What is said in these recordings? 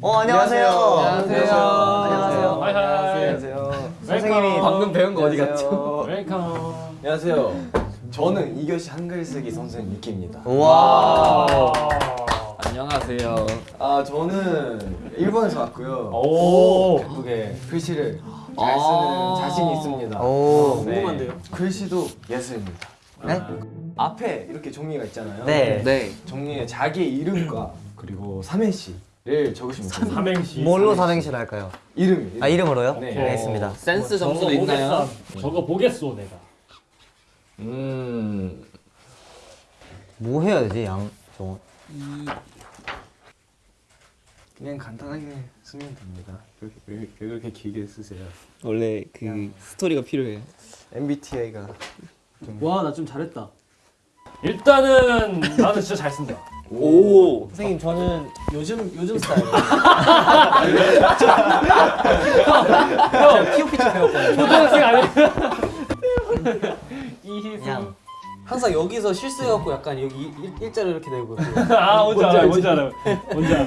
어 안녕하세요. 안녕하세요. 안녕하세요. 안녕하세요. 선생님이 방금 배운 거 어디. 갔죠? welcome. 안녕하세요. 저는 이교시 한글 쓰기 선생님 유키입니다. 와. 안녕하세요. 아 저는 일본에서 왔고요. 오. 예쁘게 글씨를 잘 아. 쓰는 자신이 있습니다. 오. 네. 궁금한데요? 글씨도 예술입니다. 네? 앞에 이렇게 종이가 있잖아요. 네. 네. 종이에 자기의 이름과 그리고 삼행시를 적으시면 됩니다. 삼행시. 뭘로 삼행시를 할까요? 이름. 이름. 아 이름으로요? 네. 알겠습니다. 센스 저거 점수도 있나요? 보겠어. 저거 보겠소 내가. 음. 뭐 해야 되지 양 정원? 그냥 간단하게 쓰면 됩니다. 그렇게 왜, 왜 그렇게 길게 쓰세요? 원래 그 스토리가 필요해요. MBTI가 와나 좀 잘했다. 일단은 나는 진짜 잘 쓴다. 오. 선생님 저는 요즘 요즘 스타일. 형 POP 좀 배웠거든요. 초등학생 아니에요? 양. 항상 여기서 실수해갖고 약간 여기 일, 일자로 이렇게 되고 아 뭔지 알아 뭔지 알아 뭔지 알아.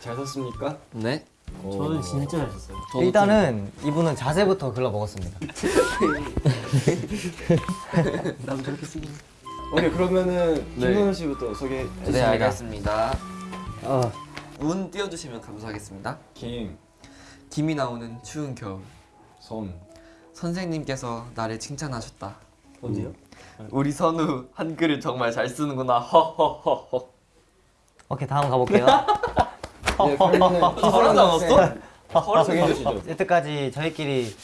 잘 썼습니까? 네. 저는 진짜 잘 썼어요. 저도 일단은 이분은 자세부터 글러 먹었습니다. 나도 저렇게 쓰긴 오케이 그러면은 네. 김선우 씨부터 소개해 좀- 주세요. 네 알겠습니다. 어. 운 띄워주시면 감사하겠습니다. 김, 김이 나오는 추운 겨울. 선, 선생님께서 나를 칭찬하셨다. 언제요? 우리 선우 한글을 정말 잘 쓰는구나. 허허허허. 오케이 다음 가볼게요. 네, 그러면은 바로 나왔어? 소개해 주시죠. 여태까지 저희끼리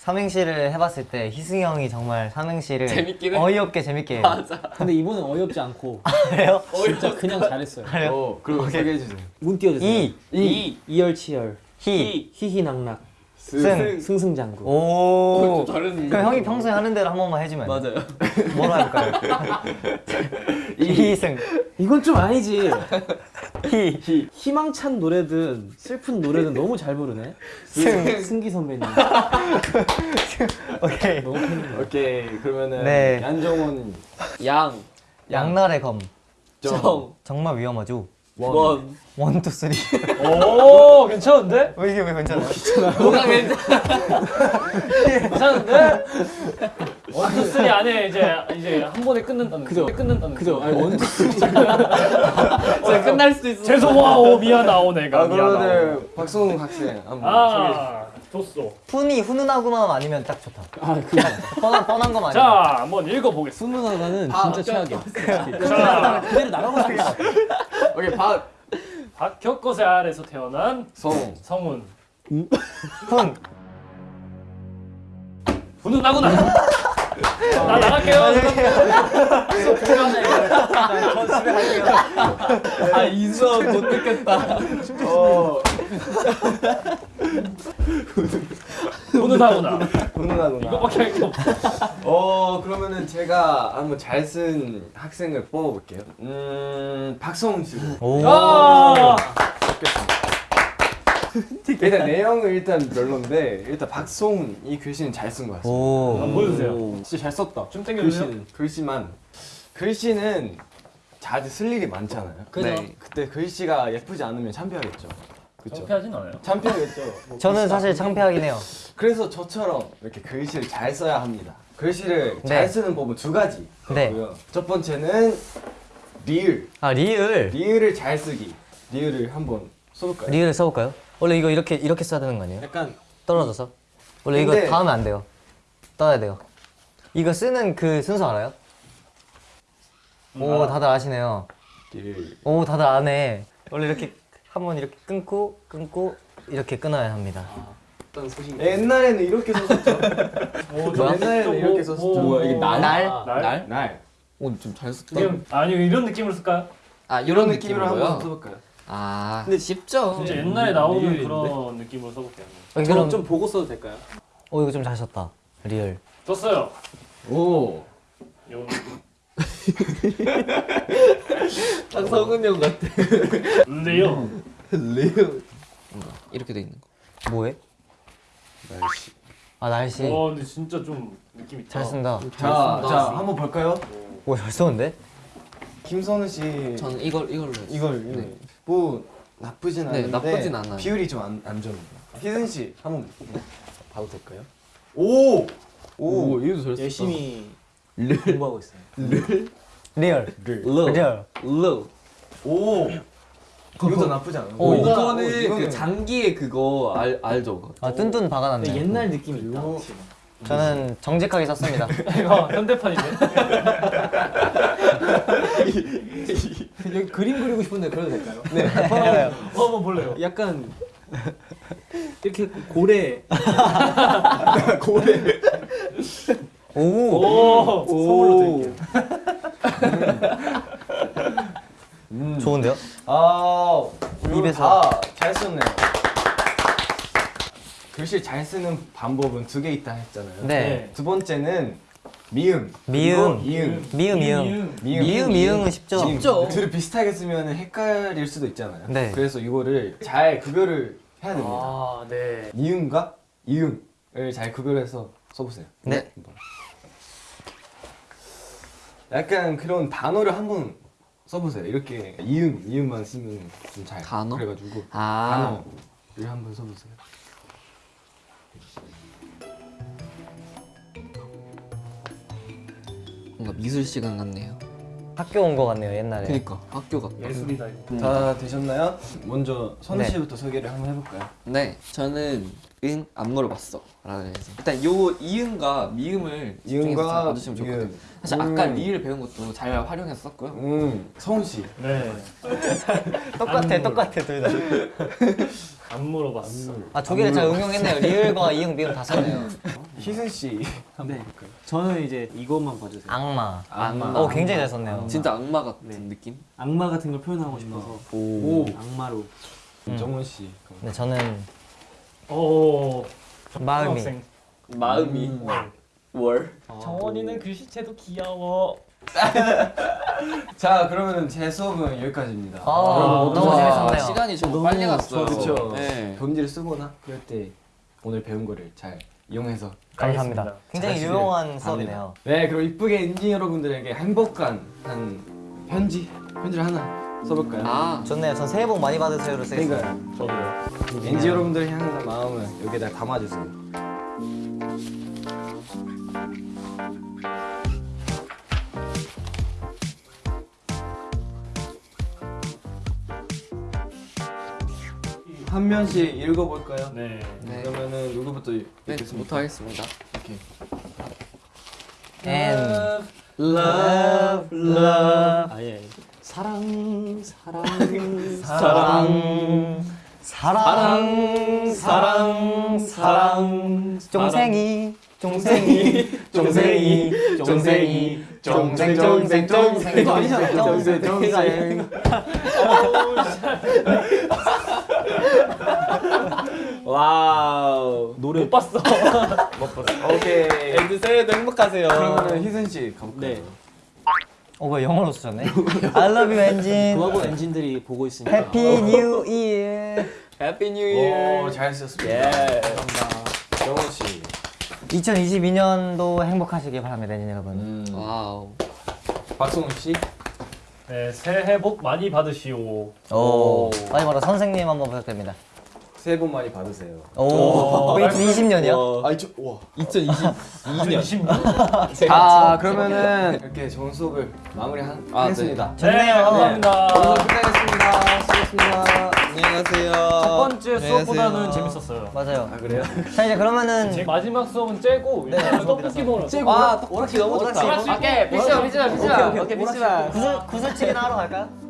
삼행시를 해봤을 때 희승이 형이 정말 삼행시를 재밌긴 해. 어이없게 재밌게 맞아. 근데 이번엔 어이없지 않고 해요. 진짜 그냥 잘했어요 그래요? 어, 그리고 소개해 주세요. 문 띄워주세요 이, 이 이열치열 희, 희희낙낙 승. 승승장구 오. 그럼 형이 평소에 하는 대로 한 번만 해주면? 맞아요. 뭐로 할까요? 이승, 이건 좀 아니지 희, 희망찬 노래든 슬픈 노래든 너무 잘 부르네 승. 승기 선배님 오케이. 너무 팬이네 오케이 그러면은 네. 양정원 양. 양날의 검. 정. 정말 위험하죠. 원. one, two, three. 오 괜찮은데? 왜 이게 왜 괜찮아요? 뭐가 괜찮아? 괜찮은데? one two three 안에 이제 이제 한 번에 끊는다는 그죠. 끊는다는 그죠 거. 아니 one two 진짜 끝날 수도 있어. 죄송와 오 미안하오 내가 아. 그러면은 박성웅 학생 한번 소개해 아 좋소. 훈이 훈훈하구만 아니면 딱 좋다. 아 그거 뻔한 뻔한 거만. 자 한번 읽어보겠습니다. 순누나가는 아, 진짜 최악이야 자 그대로 나가고 싶어 오케이 박, 박혁거세 아래에서 태어난 성웅, 성훈. 훈. 훈훈하구나. 나 나갈게요. 아 인수업 못 느꼈다. 어, 훈훈하구나. 훈훈하구나. 이거밖에 할 게 없어. 어 그러면은 제가 한번 잘 쓴 학생을 뽑아볼게요. 음 박성웅 씨로. 오. 아 일단 내용은 일단 별론데 일단 박성웅 이 글씨는 잘 쓴 것 같습니다. 오. 한번 보여주세요. 진짜 잘 썼다. 좀 땡겨주세요. 글씨는 글씨만 글씨는 자주 쓸 일이 많잖아요. 그죠. 네. 그때 글씨가 예쁘지 않으면 창피하겠죠. 그렇죠. 창피하진 않아요. 창피하겠죠. 뭐 저는 사실 창피하긴 해요. 그래서 저처럼 이렇게 글씨를 잘 써야 합니다. 글씨를 네. 잘 쓰는 법은 두 가지. 네. 있고요. 첫 번째는 리을. 아 리을. 리을을 잘 쓰기. 리을을 한번 써볼까요? 리을을 써볼까요? 원래 이거 이렇게 이렇게 써야 되는 거 아니에요? 약간 떨어져서. 원래 이거 근데- 닿으면 안 돼요. 떠야 돼요. 이거 쓰는 그 순서 알아요? 오 다들 아시네요. 리을. 오 다들 아네. 원래 이렇게 한번 이렇게 끊고 끊고 이렇게 끊어야 합니다. 어떤 소식 옛날에는 이렇게 썼었죠. 오, 뭐야? 옛날에는 이렇게 썼었죠. 뭐야, 이게 날? 날? 날? 날? 날. 오좀잘 썼다. 지금 아니 이런 느낌으로 쓸까요? 아 이런 이런 느낌으로? 한번 써볼까요? 아 근데 쉽죠. 진짜 옛날에 나오는 리을인데? 그런 느낌으로 써볼게요. 어, 저 그럼 좀 보고 써도 될까요? 어 이거 좀 잘 썼다. 리을. 썼어요. 오. 요 딱 성은 형 같아. 근데요. 리을. 이렇게 돼 있는 거. 뭐해? 날씨. 아 날씨 와 근데 진짜 좀 느낌 있다. 잘 쓴다. 자, 자 한번 볼까요? 오잘 썼는데? 김선우 씨 저는 이걸 이걸로 했어요. 이걸 이거. 뭐 나쁘진 네, 않은데 나쁘진 않아요. 비율이 좀 안 안 좋은 희승 씨 한번 봐도 될까요? 오! 오, 이거 잘했어. 열심히 공부하고 있어요. real로. real로. 오! 이것도 나쁘지 않아. 오, 오, 이거는 이거는- 그 장기의 그거 알 알죠? 아 근데 박아놨네. 옛날 느낌이 있다. 저는 정직하게 썼습니다. 이거 현대판인데. 여기 그림 그리고 싶은데 그래도 될까요? 어, 한번 볼래요. 약간 이렇게 고래 오. 오. 선물로 드릴게요. 음. 좋은데요? 아, 입에서. 다잘 썼네요. 글씨 잘 쓰는 방법은 두 개 있다 했잖아요. 네. 두 번째는 미음. 미음. 이음. 미음 미음. 미음. 미음 미음은 쉽죠. 미음. 둘을 비슷하게 쓰면 헷갈릴 수도 있잖아요. 네. 그래서 이거를 잘 구별을 해야 됩니다. 아, 네. 미음과 이음을 잘 구별해서 써보세요. 네. 약간 그런 단어를 한번 써보세요. 이렇게 이음, 이음만 쓰면 좀 잘. 단어? 그래가지고 아. 단어를 한번 써보세요. 뭔가 미술 시간 같네요. 학교 온거 같네요 옛날에. 그니까 학교 같다. 예술이다 이거. 다 되셨나요? 먼저 선우 네. 씨부터 소개를 한번 해볼까요? 네, 저는 응 안 물어봤어. 라고 해서 일단 요 이음과 미음을 집중해서 봐주시면 좋거든요. 미음. 사실 아까 음. 리을 배운 것도 잘 활용해서 썼고요. 음, 성훈 씨. 네. 똑같아. 똑같아 둘 다. 안 물어봤어. 아두 개를 잘 응용했네요. 리얼과 이응 미응 다 썼네요. 희승 씨. 네. 저는 이제 이것만 봐주세요. 악마. 악마. 어 굉장히 잘 썼네요. 진짜 악마 같은 네. 느낌? 악마 같은 걸 표현하고 싶어서 오. 악마로. 정원 씨. 네 저는 오. 마음이. 학생. 마음이 월. 정원이는 글씨체도 귀여워. 자, 그러면 제 수업은 여기까지입니다. 아, 모두 너무 다 재밌었네요. 시간이 너무 빨리 갔어요. 그렇죠. 네. 편지를 쓰거나 그럴 때 오늘 배운 거를 잘 이용해서 감사합니다. 알겠습니다. 굉장히 잘 유용한 수업이네요. 네, 그럼 이쁘게 엔진 여러분들에게 행복한 한 편지 편지를 하나 써볼까요? 아, 좋네요. 전 새해 복 많이 받으세요로. 그러니까 저도요. 엔지 여러분들 향한 마음을 여기다 담아주세요. 한 면씩 읽어볼까요? 네. 네. 그러면은 누구부터 읽- 네, 읽겠습니까? 부터 하겠습니다. And Love, love. 아 예. 사랑, 사랑, 사랑 사랑 사랑 사랑 쫑생이 쫑생이 쫑생이 쫑생이 쫑생 쫑생 쫑생 이거 아니잖아. 쫑생 쫑생, 쫑생 와우. 노래 못 봤어. 오케이. and 새해도 행복하세요. 그러면은 희선 씨 가볼까요? 네. 어 뭐야 영어로 쓰셨네 I love you 엔진 그하고 엔진들이 보고 있으니까. happy new year happy new year. 오, 잘 쓰셨습니다. 예. 정원 씨. 2022년도 행복하시길 바랍니다 엔진 여러분 음. wow. 박성훈 씨. 네, 새해 복 많이 받으시오. 오. 마지막으로 선생님 한번 부탁드립니다 새해 복 많이 받으세요. 오 2020년이요? 아이 저 와. 2020년. 아 그러면은 이렇게 좋은 수업을 마무리 한, 아. 네, 좋네요 감사합니다. 오늘 끝내겠습니다. 수고했습니다. 안녕히 가세요. 첫 번째 수업보다는 가세요. 재밌었어요. 맞아요 아 그래요? 자 이제 그러면은 제 마지막 수업은 째고 네, 떡볶이 먹으러 째고. 와, 떡볶이 너무 좋다. 오케이, PC방, PC방, PC방. 오케이. 구슬 구슬치기나 하러 갈까요?